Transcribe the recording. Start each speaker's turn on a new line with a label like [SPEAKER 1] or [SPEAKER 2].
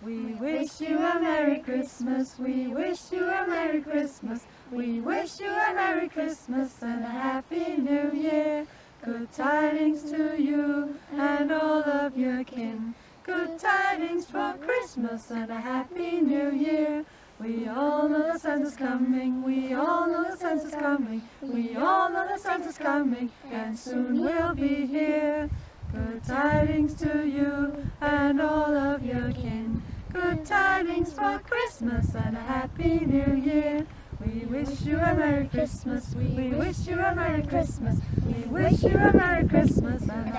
[SPEAKER 1] We wish you a Merry Christmas. We wish you a Merry Christmas. We wish you a Merry Christmas and a Happy New Year. Good tidings to you and all of your kin. Good tidings for Christmas and a Happy New Year. We all know the Santa's coming, we all know the Santa's coming, we all know the Santa's coming, and soon we'll be here. Good tidings to you and all of your kin. Good tidings for Christmas and a Happy New Year. We wish you a Merry Christmas, we wish you a Merry Christmas, we wish you a Merry Christmas and a